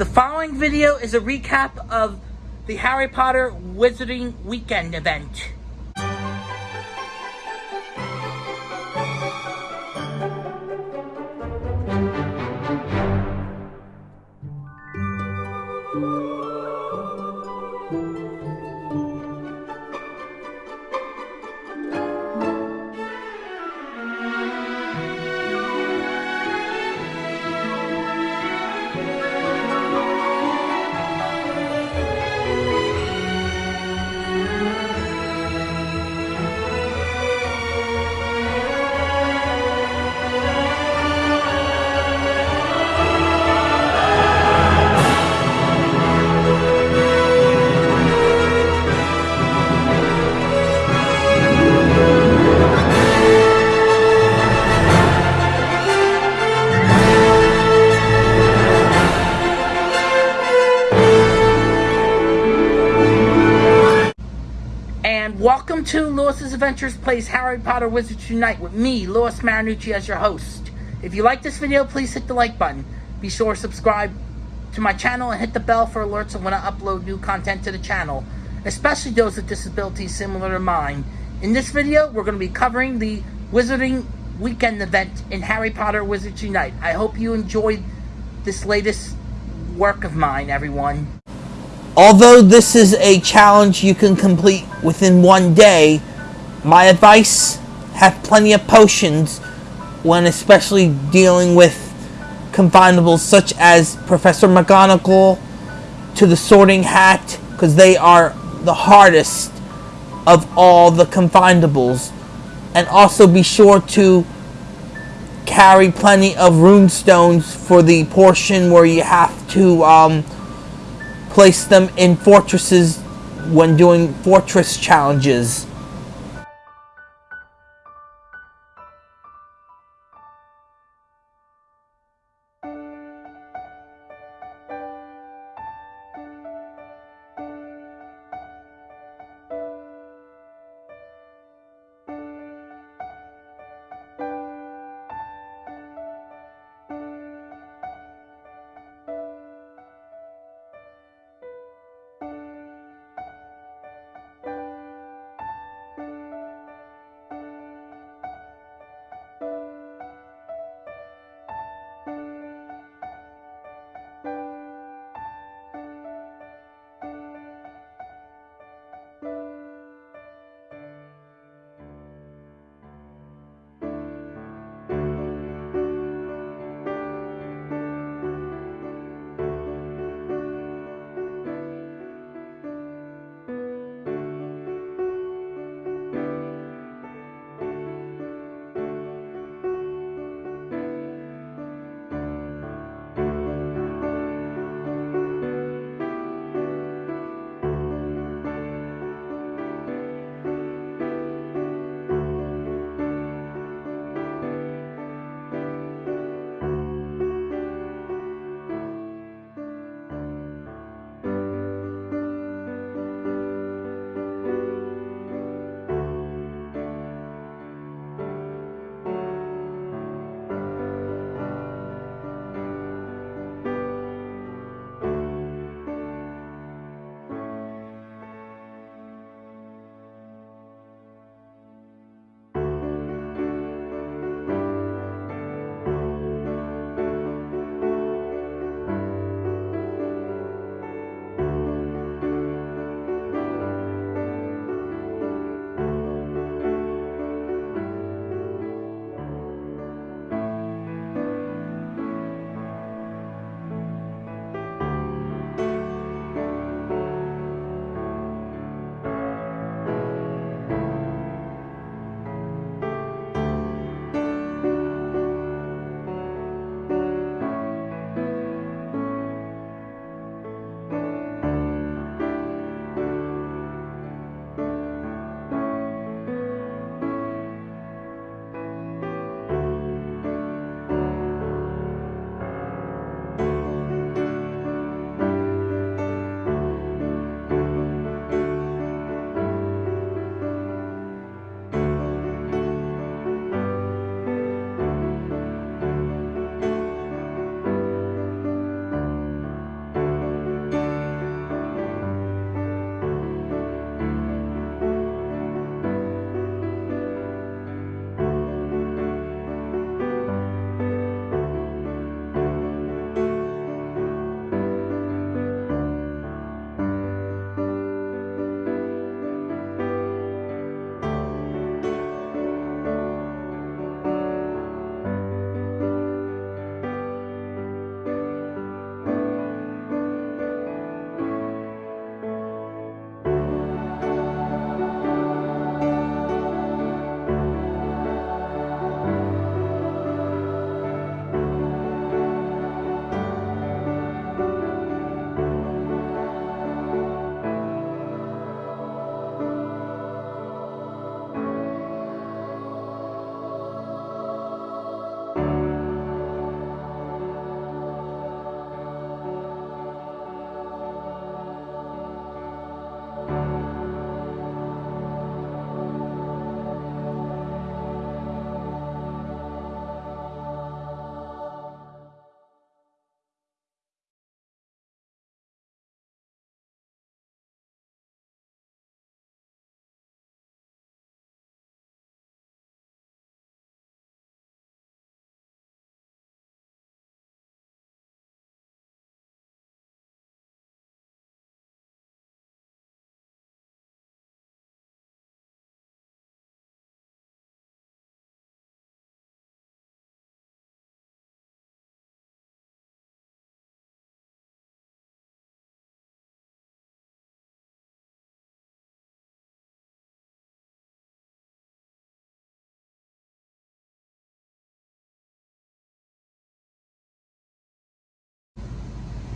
The following video is a recap of the Harry Potter Wizarding Weekend event. And welcome to Lewis's Adventures Plays Harry Potter Wizards Unite with me, Lewis Marinucci, as your host. If you like this video, please hit the like button. Be sure to subscribe to my channel and hit the bell for alerts of when I upload new content to the channel, especially those with disabilities similar to mine. In this video, we're going to be covering the Wizarding Weekend event in Harry Potter Wizards Unite. I hope you enjoyed this latest work of mine, everyone. Although this is a challenge you can complete within one day, my advice have plenty of potions when especially dealing with confoundables such as Professor McGonagall to the Sorting Hat because they are the hardest of all the confoundables. And also be sure to carry plenty of runestones for the portion where you have to um, place them in fortresses when doing fortress challenges.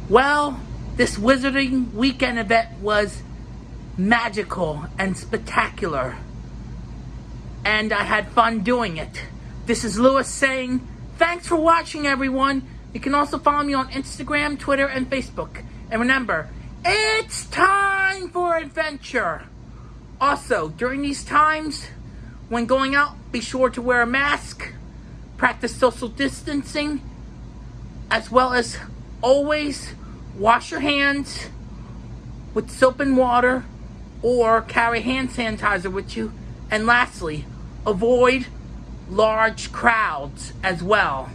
Well, this Wizarding Weekend event was magical and spectacular. And I had fun doing it. This is Lewis saying, thanks for watching, everyone. You can also follow me on Instagram, Twitter, and Facebook. And remember, it's time for adventure. Also, during these times, when going out, be sure to wear a mask, practice social distancing, as well as always wash your hands with soap and water or carry hand sanitizer with you. And lastly, avoid large crowds as well.